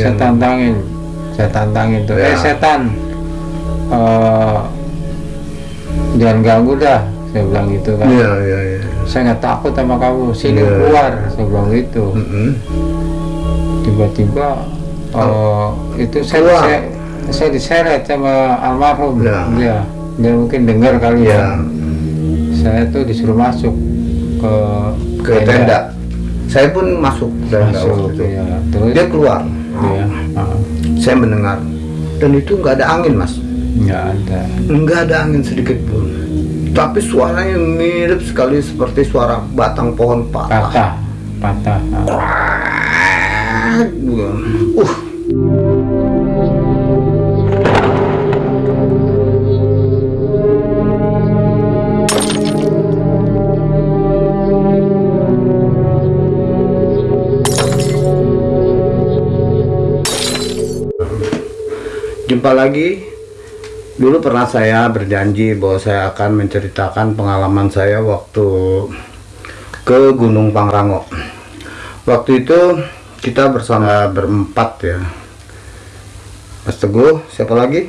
saya tantangin saya tantangin tuh Ya. eh setan eh, jangan ganggu dah saya bilang gitu kan Iya, iya, iya. saya nggak takut sama kamu sini Ya. keluar saya bilang gitu tiba-tiba eh, itu saya, Keluar. saya saya diseret sama almarhum Ya. dia dia mungkin dengar kali Iya. ya saya tuh disuruh masuk ke Ke tenda. Saya pun masuk tenda masuk itu. ya terus Dia keluar. Dia ah, Saya mendengar. Dan itu nggak ada angin, Mas. nggak ada Nggak ada angin sedikit pun. Tapi suaranya mirip sekali seperti suara batang pohon patah. patah patah ah. Uh. Jumpa lagi. Dulu pernah saya berjanji bahwa saya akan menceritakan pengalaman saya waktu ke Gunung Pangrango. Waktu itu kita bersama berempat ya. Mas Teguh, siapa lagi?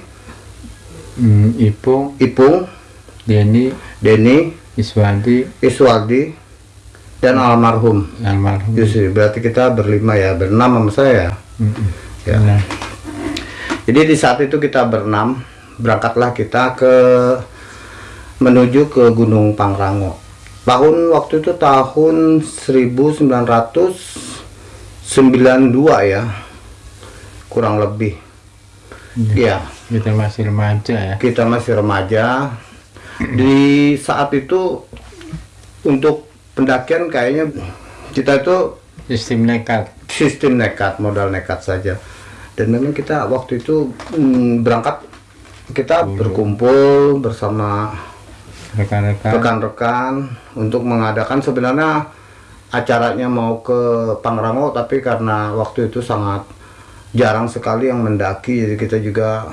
Hmm, Ipung Ipung, Denny Denny, Iswadi Iswaldi, dan almarhum almarhum Yusri. Berarti kita berlima ya, berenam sama saya. Mm-mm. Ya. Nah, Jadi di saat itu kita berenam, berangkatlah kita ke menuju ke Gunung Pangrango. Tahun waktu itu tahun 1992 ya. Kurang lebih. Iya, kita masih remaja ya kita masih remaja. Di saat itu untuk pendakian kayaknya kita itu sistem nekat sistem nekat, modal nekat saja. Dan memang kita waktu itu mm, berangkat kita berkumpul bersama rekan-rekan. rekan-rekan untuk mengadakan. Sebenarnya acaranya mau ke Pangrango tapi karena waktu itu sangat jarang sekali yang mendaki jadi kita juga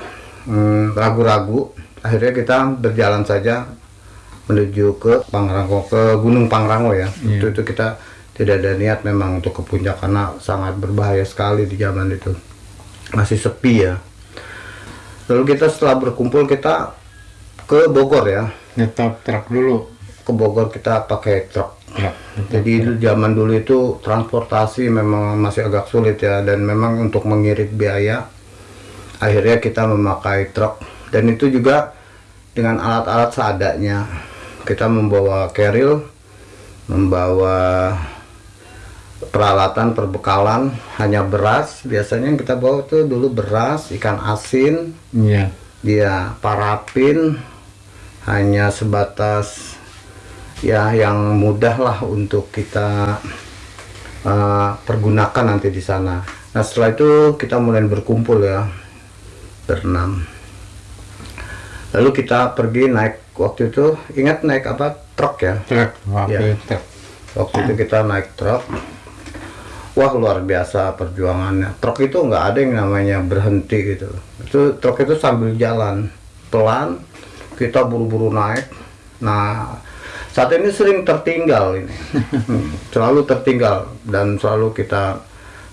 mm, ragu-ragu. Akhirnya kita berjalan saja menuju ke Pangrango ke Gunung Pangrango ya. Iya. waktu itu kita tidak ada niat memang untuk ke puncak karena sangat berbahaya sekali di zaman itu masih sepi ya. Lalu kita setelah berkumpul kita ke Bogor ya. Nyetop truk dulu. Ke Bogor kita pakai truk. Ya jadi dulu- zaman dulu itu transportasi memang masih agak sulit ya. Dan memang untuk mengirit biaya akhirnya kita memakai truk. Dan itu juga dengan alat-alat seadanya. Kita membawa keril membawa peralatan perbekalan hanya beras biasanya yang kita bawa tuh dulu beras ikan asin iya dia parafin hanya sebatas ya yang mudah lah untuk kita uh, pergunakan nanti di sana. Nah setelah itu kita mulai berkumpul ya berenam. Lalu kita pergi naik waktu itu ingat naik apa truk ya? truk waktu truk Waktu itu kita naik truk. Wah luar biasa perjuangannya. Truk itu nggak ada yang namanya berhenti gitu. Itu truk itu sambil jalan pelan. Kita buru-buru naik. Nah saat ini sering tertinggal ini. Selalu tertinggal dan selalu kita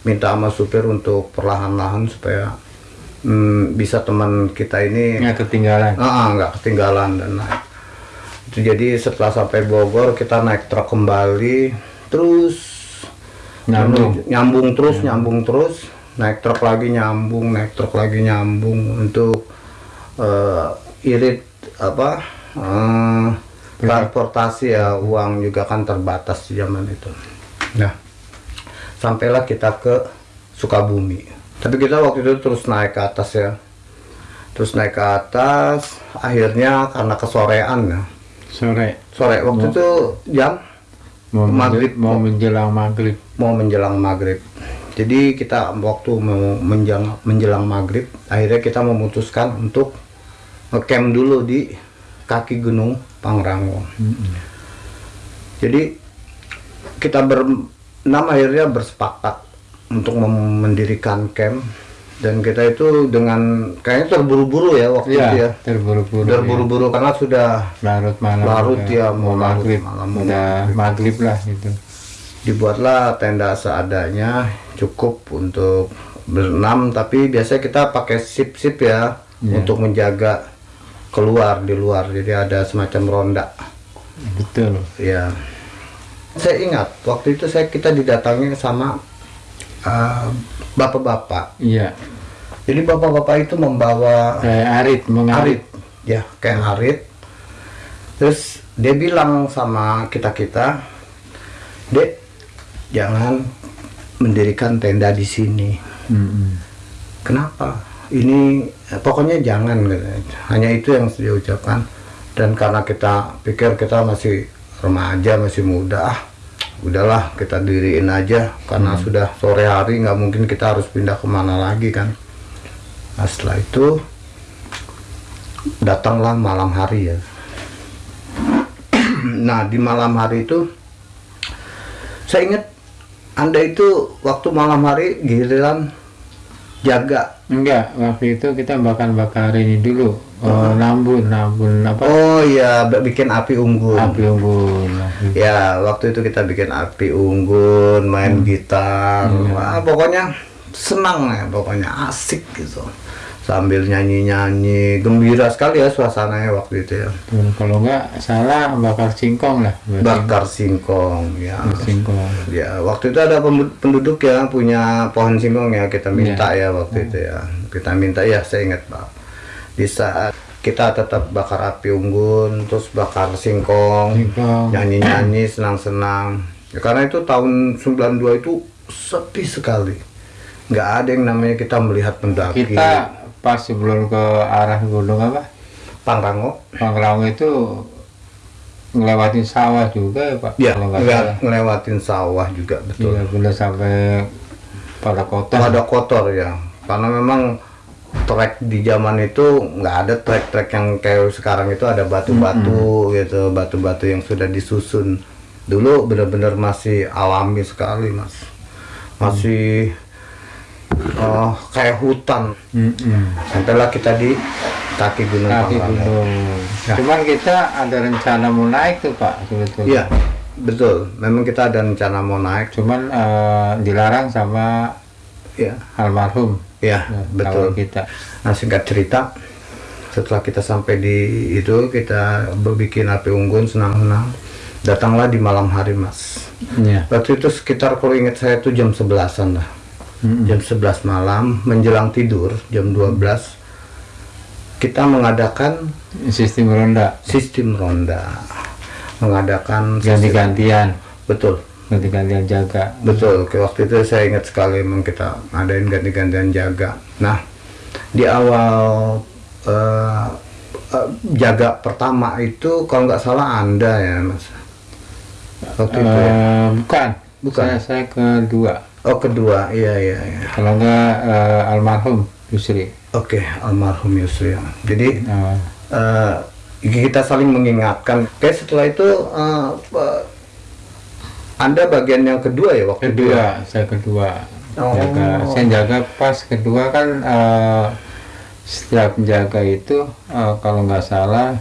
minta sama supir untuk perlahan-lahan supaya hmm, bisa teman kita ini nggak ketinggalan Ah, ah, nggak ketinggalan dan naik. Itu jadi setelah sampai Bogor kita naik truk kembali, terus nyambung. Nyambung. Terus, nyambung terus, naik truk lagi nyambung, naik truk lagi nyambung untuk eh, irit apa eh, transportasi ya. Uang juga kan terbatas di zaman itu. Nah, sampailah kita ke Sukabumi. Tapi kita waktu itu terus naik ke atas ya. Terus naik ke atas akhirnya karena kesorean ya. Sore. Sore. Waktu itu jam mau Maghrib. mau menjelang maghrib. Mau menjelang maghrib. Jadi kita waktu mau menjelang, menjelang maghrib akhirnya kita memutuskan untuk ngecamp dulu di kaki gunung Pangrango. Jadi kita berenam akhirnya bersepakat untuk mendirikan camp dan kita itu dengan kayaknya terburu-buru ya waktu itu iya ya. terburu-buru terburu-buru karena sudah larut malam Larut udah- ya, mau larut maghrib malam, mau udah maghrib. lah gitu. Dibuatlah tenda seadanya cukup untuk berenam tapi biasanya kita pakai sip-sip ya Iya. untuk menjaga keluar di luar. Jadi ada semacam ronda. Betul. Ya saya ingat waktu itu saya kita didatangi sama uh, bapak-bapak. Iya. Jadi bapak-bapak itu membawa kayak arit mengarit. Arit. Ya kayak arit. Terus dia bilang sama kita kita dek jangan mendirikan tenda di sini. Mm-mm. kenapa? Ini pokoknya jangan hanya itu yang dia ucapkan. Dan karena kita pikir kita masih remaja masih muda ah udahlah kita diriin aja. Karena sudah sore hari nggak mungkin kita harus pindah ke mana lagi kan? Nah setelah itu datanglah malam hari ya. Nah di malam hari itu saya ingat anda itu waktu malam hari giliran jaga. Enggak waktu itu kita bakar bakar ini dulu. Oh, nambun nambun apa? Oh iya bikin api unggun. Api unggun api- ya waktu itu kita bikin api unggun main gitar. Wah, pokoknya senang ya pokoknya asik gitu sambil nyanyi nyanyi gembira sekali ya suasananya waktu itu ya Dan kalau enggak salah bakar singkong lah bakar singkong ya singkong Ya, waktu itu ada penduduk yang punya pohon singkong ya kita minta ya waktu itu ya. Kita minta ya, saya ingat Pak. Di saat kita tetap bakar api unggun, terus bakar singkong, singkong nyanyi-nyanyi, senang-senang. Ya, karena itu tahun 92 itu sepi sekali. Nggak ada yang namanya kita melihat pendaki. kita pas sebelum ke arah gunung apa? Pangrango. Pangrango itu ngelewatin sawah juga ya pak? Ya, salah. ngelewatin sawah juga betul. iya belum sampai pada kota Ada kotor ya, karena memang trek di zaman itu nggak ada trek-trek yang kayak sekarang itu ada batu-batu gitu, batu-batu yang sudah disusun. Dulu benar-benar masih alami sekali mas, masih oh, kayak hutan. Mm-mm. Sampailah kita di kaki gunung kaki gunung cuman kita ada rencana mau naik tuh pak sebetulnya Iya, betul. Memang kita ada rencana mau naik. cuman eh, dilarang sama Ya, almarhum ya, ya, betul. kita Nah singkat cerita, setelah kita sampai di itu kita bikin api unggun senang-senang. Datanglah di malam hari mas. Iya. Waktu itu sekitar kalau ingat saya itu jam 11-an lah. Mm-mm. Jam 11 malam menjelang tidur jam 12 kita mengadakan sistem ronda sistem ronda. Mengadakan ganti-gantian betul ganti-gantian jaga Betul, ke waktu itu saya ingat sekali memang kita ngadain ganti-gantian jaga. Nah, di awal eh, eh, jaga pertama itu kalau nggak salah Anda ya, Mas. Waktu itu ya. Eh, bukan Bukan. saya saya kedua Oh, kedua. Iya, iya, iya. kalau enggak eh, almarhum Yusri Oke, almarhum Yusri. Jadi Eh, eh, kita saling mengingatkan. Kayak setelah itu eh, eh, Anda bagian yang kedua ya waktu itu ya? kedua saya kedua Oh. jaga saya jaga pas kedua kan eh, setiap menjaga itu eh, kalau nggak salah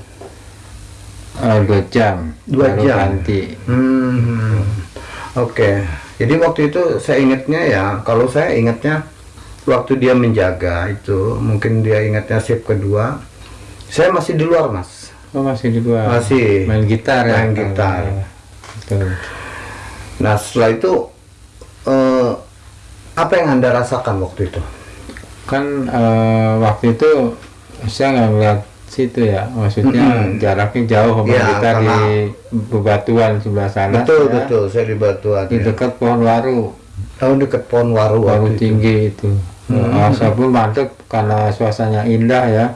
eh, dua jam Dua jam. ganti Hmm, oke. Jadi waktu itu saya ingatnya ya, kalau saya ingatnya waktu dia menjaga itu, mungkin dia ingatnya shift kedua, saya masih di luar mas. oh masih di luar Masih. main gitar ya Main gitar. Betul. Nah setelah itu eh, apa yang anda rasakan waktu itu? kan eh, waktu itu saya nggak ngeliat situ ya maksudnya Mm-mm. jaraknya jauh sama Ya, kita di bebatuan sebelah sana betul ya, betul, saya di Batuan. di Ya. dekat pohon waru Tahun dekat pohon waru waru waktu itu. tinggi itu Hmm. Nah, saya pun mantep karena suasananya indah ya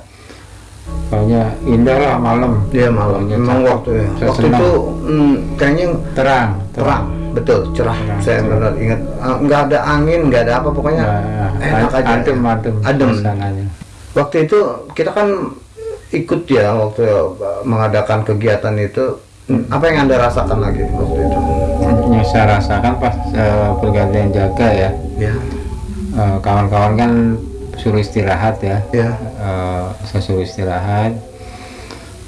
pokoknya indah lah malam Iya malam. Memang waktu ya. Saya Waktu senang. itu hmm, kayaknya terang terang betul cerah Terang, saya benar ingat Eh, nggak ada angin nggak ada apa pokoknya Nah, enak aja adem adem adem waktu itu kita kan ikut ya waktu mengadakan kegiatan itu. Hmm, apa yang anda rasakan lagi waktu itu? Yang saya rasakan pas eh, pergantian jaga ya. Ya. Eh, kawan-kawan kan suruh istirahat ya. Ya. Eh, saya suruh istirahat.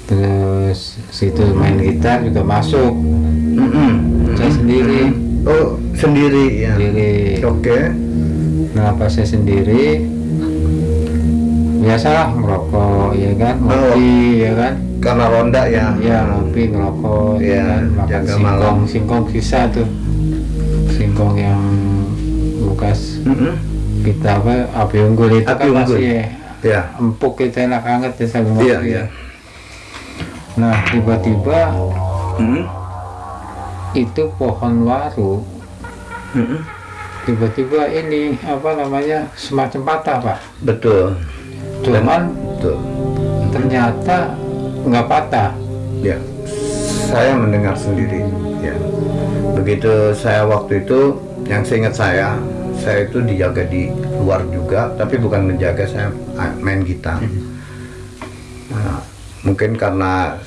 Terus situ main gitar juga masuk. Mm-mm. saya sendiri. Oh sendiri ya. Sendiri. Oke. Kenapa saya sendiri biasalah merokok ya kan ngopi ya kan Karena ronda ya. ya ngopi ngerokok Iya, ya kan makan jaga singkong malam. singkong sisa tuh singkong yang bekas Mm-mm. kita apa api unggul itu Api kan unggul. masih Ya. empuk itu enak banget ya sambil Iya, ngopi iya. ya. nah tiba-tiba Mm-mm. itu pohon waru tiba-tiba ini apa namanya semacam patah pak Betul. Cuman Betul. ternyata nggak patah Ya, saya mendengar sendiri. Ya, begitu saya waktu itu, yang seingat saya, saya itu dijaga di luar juga, tapi bukan menjaga saya ah, main gitar. Nah, mungkin karena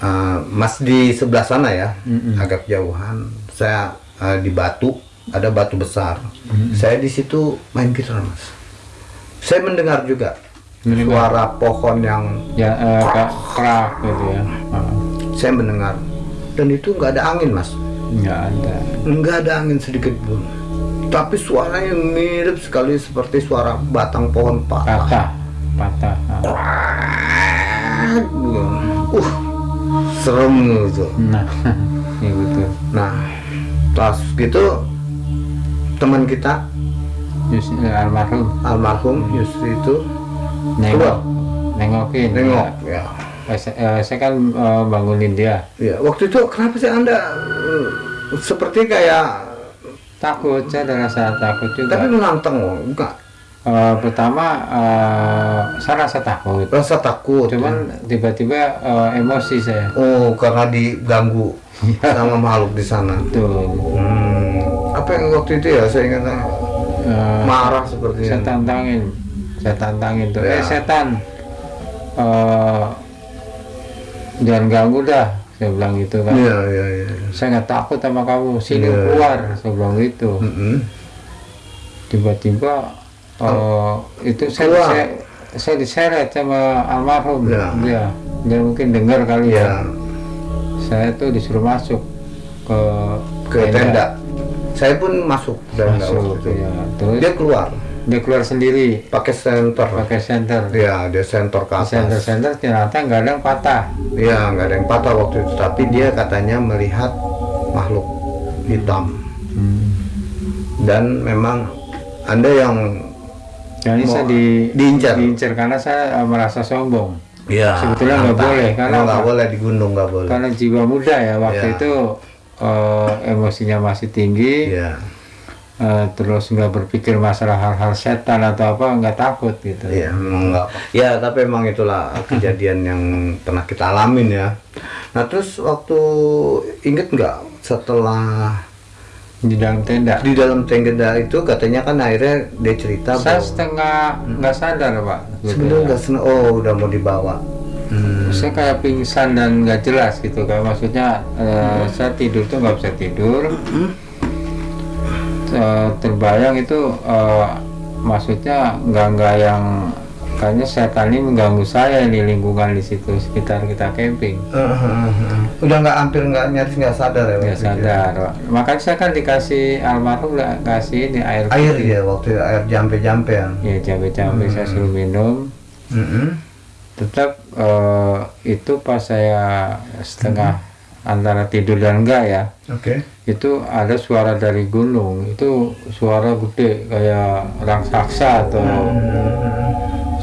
uh, Mas di sebelah sana ya, Mm-mm. agak jauhan. Saya uh, di batu, ada batu besar. Saya di situ main gitar, Mas. Saya mendengar juga. Suara pohon yang ya eh, kerak gitu ya. Ah, saya mendengar. Dan itu nggak ada angin mas. Nggak ada. Nggak ada angin sedikit pun. Tapi suaranya mirip sekali seperti suara batang pohon patah. Patah. Patah. Ah. uh serem gitu nah ya betul. Nah pas gitu teman kita Yus, eh, almarhum. almarhum Yusri itu nengok? Nengokin. Nengok ya. Ya. Eh, saya, eh, saya kan eh, bangunin dia. Ya waktu itu kenapa sih anda uh, seperti kayak takut saya ada rasa takut juga. tapi menantang oh, enggak Eh, pertama eh, saya rasa takut. Rasa takut cuman tiba-tiba eh, emosi saya. Oh, karena diganggu sama makhluk di sana. tuh Hmm. Apa yang waktu itu ya saya ingat eh, marah seperti saya tantangin saya tantangin tuh. Ya. eh setan. Eh, jangan ganggu dah. Saya bilang gitu kan. Iya, iya, iya. saya nggak takut sama kamu. Sini Ya. keluar saya bilang gitu. Tiba-tiba eh, itu saya, Keluar. saya saya diseret sama almarhum. Ya. dia dia mungkin dengar kali Iya, ya saya tuh disuruh masuk ke ke tenda. Saya pun masuk tenda masuk ya terus? Dia keluar dia keluar sendiri pakai senter. pakai senter Iya, dia senter ke senter atas. senter ternyata nggak ada yang patah Iya, nggak ada yang patah waktu itu, tapi dia katanya melihat makhluk hitam dan memang anda yang Mau saya di diincar. diincar karena saya eh, merasa sombong ya Sebetulnya nggak boleh, karena nggak boleh di gunung nggak boleh. karena jiwa muda ya waktu Ya. itu eh, emosinya masih tinggi Iya. Eh, terus nggak berpikir masalah hal-hal setan atau apa nggak takut gitu memang enggak. Ya, tapi emang itulah kejadian yang pernah kita alamin ya. Nah, terus waktu inget nggak setelah di dalam tenda di dalam tenda itu katanya kan akhirnya dia cerita saya bahwa setengah nggak sadar pak sebenarnya nggak seneng. Oh, udah mau dibawa. Hmm. saya kayak pingsan dan nggak jelas gitu kayak maksudnya eh, saya tidur tuh nggak bisa tidur Eh, terbayang itu eh, maksudnya nggak nggak yang kayaknya setan ini mengganggu saya di lingkungan di situ sekitar kita camping Udah nggak hampir nggak nyaris nggak sadar ya. nggak itu ya? sadar Pak. makanya saya kan dikasih almarhum nggak kasih ini air Air putih. ya waktu itu, air jampe-jampe ya. ya cabai-cabai saya suruh minum Mm-mm. tetap eh, itu pas saya setengah antara tidur dan enggak ya. Oke. itu ada suara dari gunung. Itu suara gede kayak raksasa atau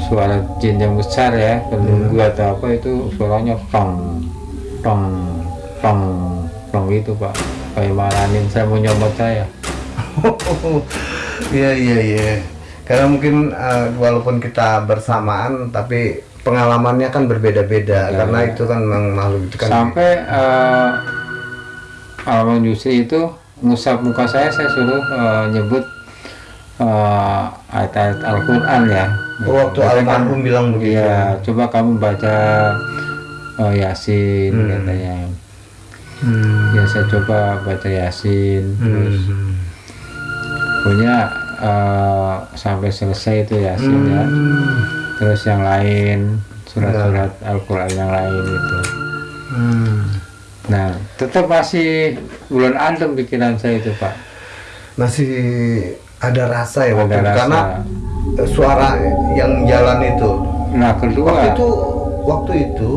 suara jin yang besar ya penunggu atau apa itu suaranya tong tong tong tong itu pak. Kayak maranin saya mau nyomot saya. Iya iya iya. Karena mungkin eh, walaupun kita bersamaan tapi pengalamannya kan berbeda-beda Ya, karena ya. itu kan memang makhluk itu kan sampai eh Almarhum Yusri itu ngusap muka saya saya suruh eh, nyebut eh, ayat-ayat Al-Quran ya Oh, waktu Katanya almarhum bilang begitu. Iya, coba kamu baca eh, Yasin Hmm. katanya. Hmm. Ya saya coba baca Yasin, terus Hmm. punya eh, sampai selesai itu Yasin ya. Terus yang lain surat-surat Al-Quran yang lain itu. Hmm. Nah, tetap masih bulan adem pikiran saya itu Pak. Masih ada rasa ya waktu Ada rasa. karena eh, suara yang jalan itu nah kedua waktu itu waktu itu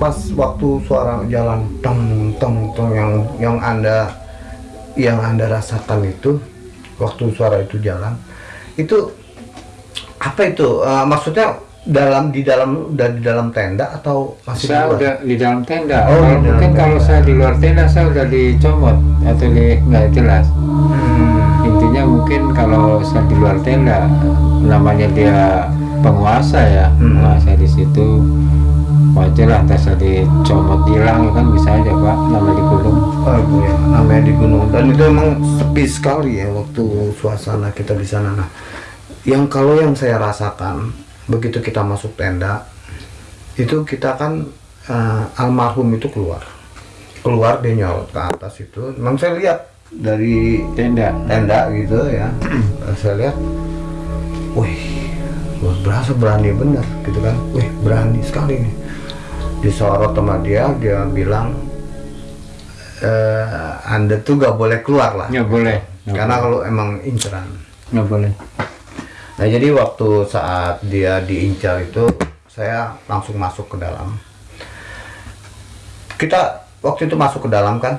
pas waktu suara jalan tong tong tong yang yang anda yang anda rasakan itu waktu suara itu jalan itu apa itu Eh, maksudnya dalam di dalam udah di dalam tenda atau masih di saya luar? udah di dalam tenda Oh, kalau di dalam mungkin tenda. kalau saya di luar tenda saya udah dicomot atau di nggak jelas Hmm. intinya mungkin kalau saya di luar tenda namanya dia penguasa ya Hmm. penguasa di situ wajar lah saya dicomot hilang ya kan bisa aja pak namanya di gunung Oh iya, namanya di gunung dan itu emang sepi sekali ya waktu suasana kita di sana. Nah, yang kalau yang saya rasakan begitu kita masuk tenda itu kita kan eh, almarhum itu keluar, keluar dia nyolot ke atas itu. Memang saya lihat dari tenda. tenda gitu ya, saya lihat, wih, luar berasa berani bener gitu kan, wih berani sekali nih. Disorot sama dia, dia bilang eh, anda tuh gak boleh keluar lah. Nggak boleh karena kalau emang inceran. Nggak boleh nah jadi waktu saat dia diincar itu saya langsung masuk ke dalam. Kita waktu itu masuk ke dalam kan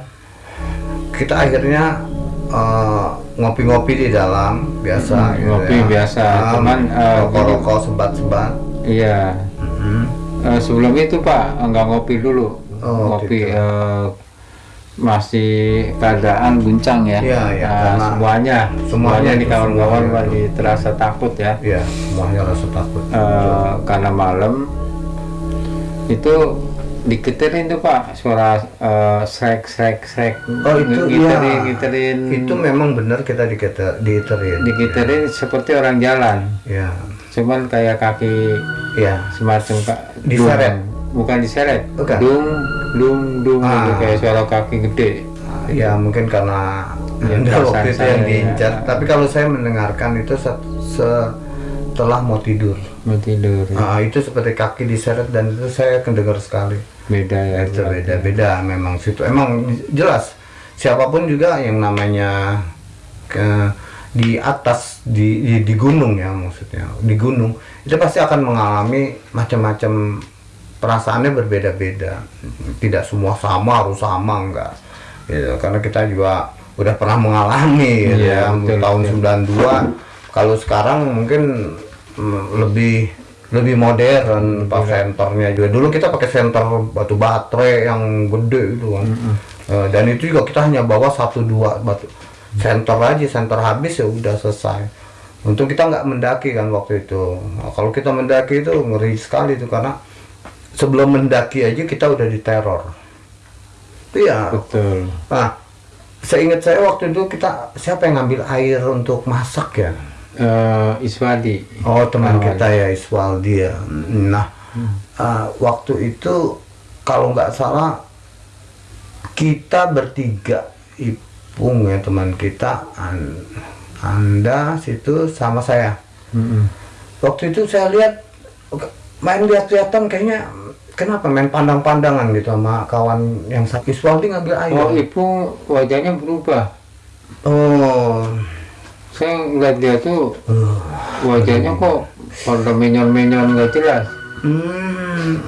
kita akhirnya eh, ngopi-ngopi di dalam biasa Hmm, gitu ngopi biasa, cuman, eh, rokok-rokok sebat-sebat. Iya. Mhm. Eh, sebelum itu pak nggak ngopi dulu. Oh, ngopi gitu. eh, masih keadaan guncang ya Iya, iya, Nah, semuanya semuanya di kawan-kawan di terasa takut ya ya semuanya rasa takut Eh, karena malam itu dikiterin tuh pak suara eh, srek srek srek Oh itu ngiterin iya. ngiterin Itu memang benar kita dikita, diiterin. dikiterin seperti orang jalan Ya, cuman kayak kaki ya. semacam kak Diseret? Bukan diseret Bukan. dung dung dung Ah. gitu, kayak suara kaki gede Ya mungkin karena Ya, perasaan waktu itu yang ya. diincar. Tapi kalau saya mendengarkan itu set- setelah mau tidur. mau tidur Ah, itu seperti kaki diseret dan itu saya kedengar sekali. beda ya itu berarti. beda-beda memang situ. Emang jelas siapa pun juga yang namanya ke di atas di, di di gunung ya maksudnya di gunung itu pasti akan mengalami macam-macam perasaannya berbeda-beda. Tidak semua sama harus sama enggak. Gitu. Karena kita juga udah pernah mengalami gitu Iya, ya betul, tahun betul. 92 kalau sekarang mungkin mm, lebih lebih modern pak senternya juga. Dulu kita pakai senter batu baterai yang gede itu kan. Eh, dan itu juga kita hanya bawa satu dua batu senter aja senter habis ya udah selesai. Untung kita nggak mendaki kan waktu itu. Nah, kalau kita mendaki itu ngeri sekali itu karena sebelum mendaki aja kita udah diteror iya betul nah seingat saya waktu itu kita siapa yang ngambil air untuk masak ya Eh, Iswadi Oh teman Awal. kita ya Iswaldi ya. Nah uh, waktu itu kalau nggak salah kita bertiga Ipung ya teman kita, An- Anda situ sama saya. Mm-mm. Waktu itu saya lihat main lihat-lihatan kayaknya kenapa? Main pandang-pandangan gitu sama kawan yang sakit Iswaldi ngambil air. oh ibu wajahnya berubah. Oh, saya ngeliat dia tuh uh, wajahnya kok pada menyon-menyon nggak jelas. Hmm,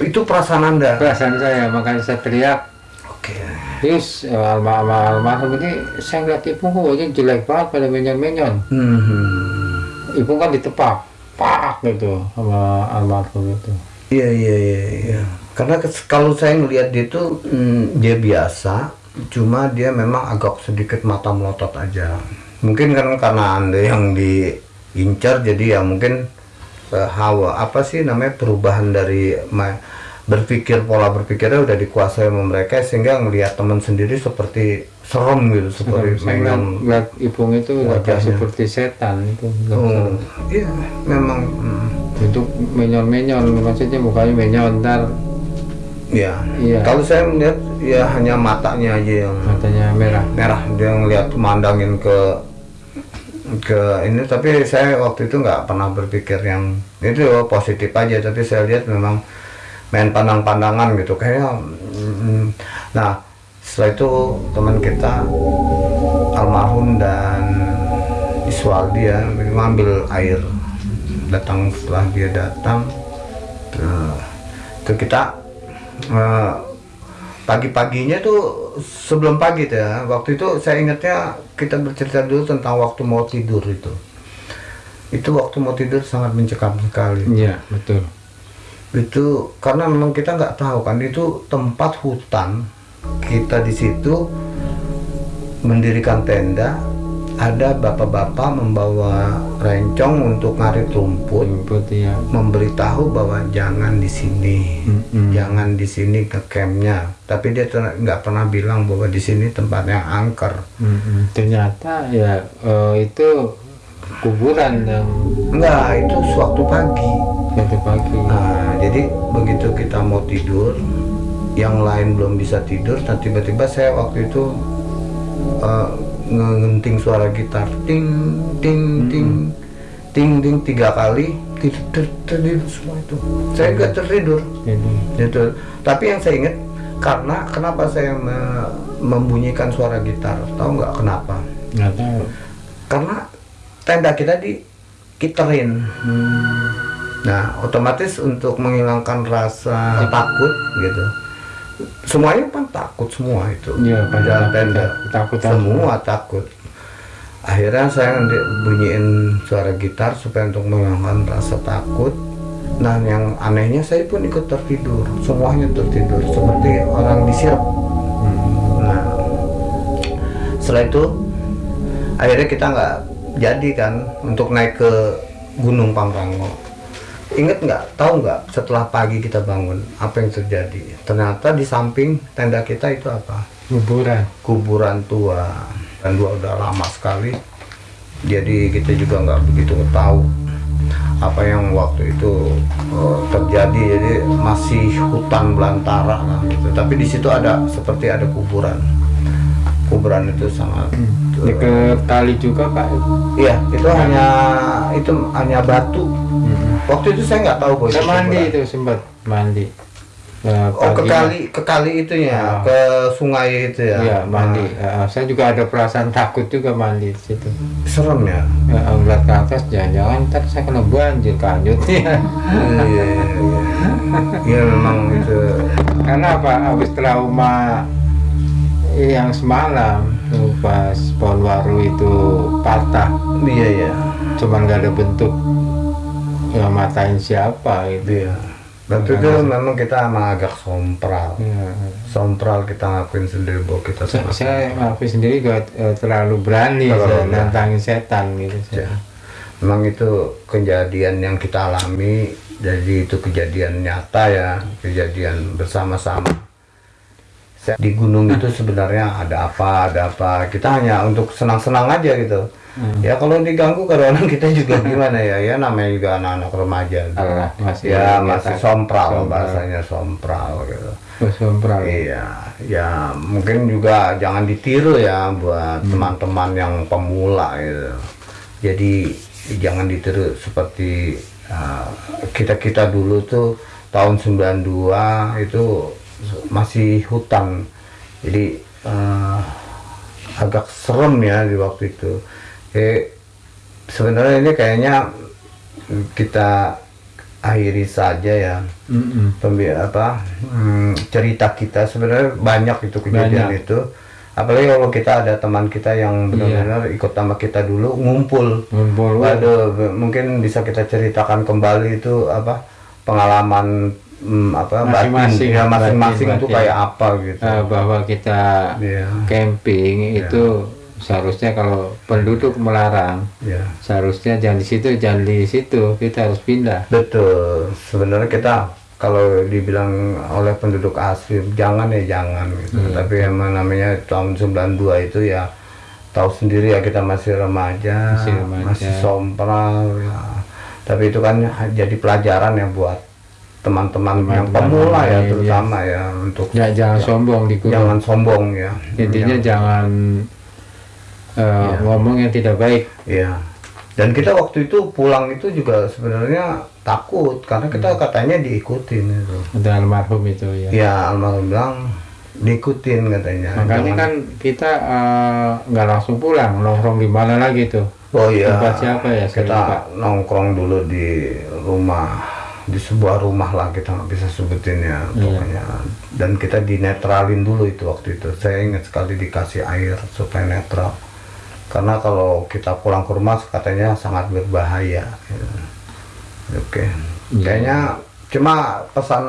itu perasaan Anda. perasaan saya makanya saya teriak. Oke. Terus eh, alma alma almarhum ini saya ngeliat ibu kok wajahnya jelek banget pada menyon-menyon Hmm. ibu kan ditepak pak gitu sama almarhum itu Iya iya iya iya. Karena kalau saya ngelihat dia tuh mm, dia biasa, cuma dia memang agak sedikit mata melotot aja. Mungkin kan karena anda yang diincar jadi ya mungkin eh, hawa apa sih namanya perubahan dari berpikir pola berpikirnya udah dikuasai sama mereka sehingga ngelihat teman sendiri seperti serem gitu seperti saya ngeliat, ibu itu wajahnya. seperti setan itu Oh, iya memang. mm, itu menyon-menyon maksudnya mukanya menyon ntar. Iya. Iya. Kalau saya melihat ya hanya matanya aja yang matanya merah. merah. Dia ngeliat mandangin ke ke ini. Tapi saya waktu itu nggak pernah berpikir yang itu positif aja. Tapi saya lihat memang main pandang-pandangan gitu. Kayaknya mm, nah setelah itu teman kita almarhum dan Iswaldi ya ngambil air datang setelah dia datang itu kita eh, pagi-paginya tuh sebelum pagi tuh ya. Waktu itu saya ingatnya kita bercerita dulu tentang waktu mau tidur itu. Itu waktu mau tidur sangat mencekam sekali. Iya, betul. itu karena memang kita nggak tahu kan itu tempat hutan kita di situ mendirikan tenda ada bapak-bapak membawa rencong untuk ngarit rumput Rumput ya. memberitahu bahwa jangan di sini Mm-mm. jangan di sini ke campnya tapi dia nggak pernah bilang bahwa di sini tempatnya angker Mm-mm. Ternyata ya eh, itu kuburan yang enggak itu suatu pagi satu pagi. Nah, jadi begitu kita mau tidur, yang lain belum bisa tidur, dan tiba-tiba saya waktu itu eh, ngenting suara gitar, ting, ting, ting, ting, ting tiga kali, tidur, tidur, semua itu. Saya nggak tertidur, Jadi, gitu. Tapi yang saya ingat karena kenapa saya me- membunyikan suara gitar, tahu nggak kenapa? nggak tahu. Karena tenda kita dikiterin. Hmm. Nah, otomatis untuk menghilangkan rasa takut gitu. Semuanya kan takut semua itu. Iya, di dalam tenda. ketakutan. Semua takut. Akhirnya saya bunyiin suara gitar supaya untuk menghilangkan rasa takut. Nah, yang anehnya saya pun ikut tertidur. Semuanya tertidur seperti orang disirap. Hmm. Nah, setelah itu akhirnya kita nggak jadi kan untuk naik ke Gunung Pangrango. Ingat nggak? Tahu nggak? Setelah pagi kita bangun, apa yang terjadi? Ternyata di samping tenda kita itu apa? Kuburan. Kuburan tua. Dan dua udah lama sekali. Jadi kita juga nggak begitu tahu apa yang waktu itu eh, terjadi. Jadi masih hutan belantara lah gitu. Tapi di situ ada seperti ada kuburan. Kuburan itu sangat eh, Dekat kali juga Pak. Iya, itu hanya itu hanya batu. Waktu itu saya nggak tahu Saya itu mandi itu sempat mandi. Eh, Oh ke pagi. kali ke kali itunya, Ah. ke sungai itu ya. Iya mandi. Ah, Eh, saya juga ada perasaan takut juga mandi di situ. serem ya. Ya, ngeliat ke atas jangan-jangan ntar saya kena banjir kanjut ya. Iya, iya, iya. Iya memang itu. Karena apa? Habis trauma yang semalam tuh pas pohon waru itu patah, Iya ya. cuman nggak ada bentuk ya matain siapa gitu. Iya. Waktu itu memang kita emang agak sompral. Ya. Sompral kita ngakuin sendiri bahwa kita Saya, saya ngaku sendiri gak eh, terlalu berani Terlalu saya nantangin setan gitu. Ya. saya. Memang itu kejadian yang kita alami, jadi itu kejadian nyata ya, kejadian bersama-sama. Di gunung itu sebenarnya ada apa, ada apa. Kita hanya untuk senang-senang aja gitu. Hmm. Ya kalau diganggu kadang-kadang kita juga gimana ya, ya namanya juga anak-anak remaja. gitu. Alah, masih ya masih sompral, Sompral. bahasanya sompral gitu. Oh, sompral. Iya, ya mungkin juga jangan ditiru ya buat teman-teman yang pemula gitu. Jadi jangan ditiru seperti kita kita dulu tuh tahun 92 itu masih hutan, jadi eh, agak serem ya di waktu itu. Eh, sebenarnya ini kayaknya kita akhiri saja ya Mm-mm. pembi apa hmm, cerita kita sebenarnya banyak itu kejadian Banyak. itu apalagi kalau kita ada teman kita yang benar-benar ikut sama kita dulu ngumpul Ngumpul. waduh mungkin bisa kita ceritakan kembali itu apa pengalaman hmm, apa Masing-masing, ya masing-masing itu kayak apa gitu Eh, bahwa kita Iya. camping Ya. itu seharusnya kalau penduduk melarang ya. seharusnya jangan di situ jangan di situ. Kita harus pindah. Betul. Sebenarnya kita kalau dibilang oleh penduduk asli jangan ya jangan gitu. Iya, tapi emang namanya tahun 92 itu ya tahu sendiri ya kita masih remaja Masih remaja. masih sompral ya. Tapi itu kan jadi pelajaran ya buat teman-teman yang pemula ya terutama ya untuk ya, jangan sombong di jangan sombong ya. Intinya jangan eh, Iya. ngomong yang tidak baik Iya. Dan kita waktu itu pulang itu juga sebenarnya takut karena kita katanya diikutin itu. ada almarhum itu ya Ya almarhum bilang diikutin katanya. makanya Jangan- kan kita eh, nggak langsung pulang nongkrong di mana lagi tuh Oh iya. Tempat siapa ya? Saya lupa. Kita nongkrong dulu di rumah di sebuah rumah lah kita nggak bisa sebutin ya Iya. pokoknya dan kita dinetralin dulu itu waktu itu saya ingat sekali dikasih air supaya netral karena kalau kita pulang ke rumah katanya sangat berbahaya gitu. oke Iya. kayaknya cuma pesan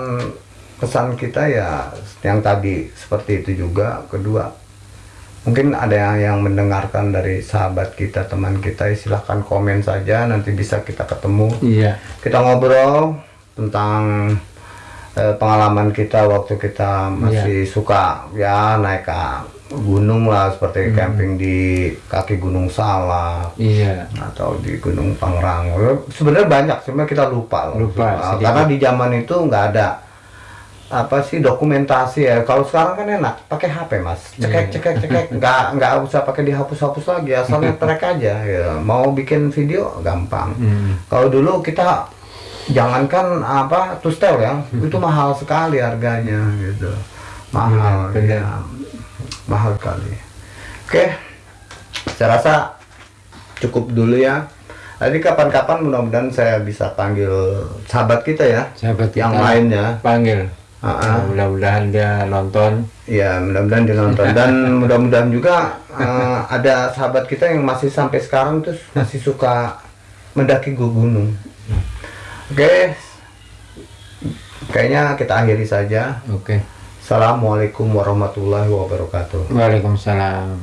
pesan kita ya yang tadi seperti itu juga kedua mungkin ada yang, yang mendengarkan dari sahabat kita teman kita ya silahkan komen saja nanti bisa kita ketemu Iya. kita ngobrol tentang eh, pengalaman kita waktu kita masih suka ya naik ke gunung lah seperti camping di kaki Gunung Salak Iya. atau di Gunung Pangrango sebenarnya banyak cuma kita lupa. Lupa, sedikit. karena di zaman itu nggak ada apa sih dokumentasi ya kalau sekarang kan enak pakai HP mas cekek Iya. cekek cekek nggak nggak usah pakai dihapus-hapus lagi asalnya track aja ya mau bikin video gampang Hmm. kalau dulu kita jangankan apa tustel ya itu mahal sekali harganya gitu mahal Iya, benar. ya mahal sekali oke saya rasa cukup dulu ya Tadi kapan-kapan mudah-mudahan saya bisa panggil sahabat kita ya Sahabat yang kita lainnya panggil. Ah, ah. Nah, mudah-mudahan dia nonton. Ya, mudah-mudahan dia nonton dan mudah-mudahan juga eh, ada sahabat kita yang masih sampai sekarang tuh masih suka mendaki gu- gunung. Oke. Kayaknya kita akhiri saja. Oke. Assalamualaikum warahmatullahi wabarakatuh. Waalaikumsalam.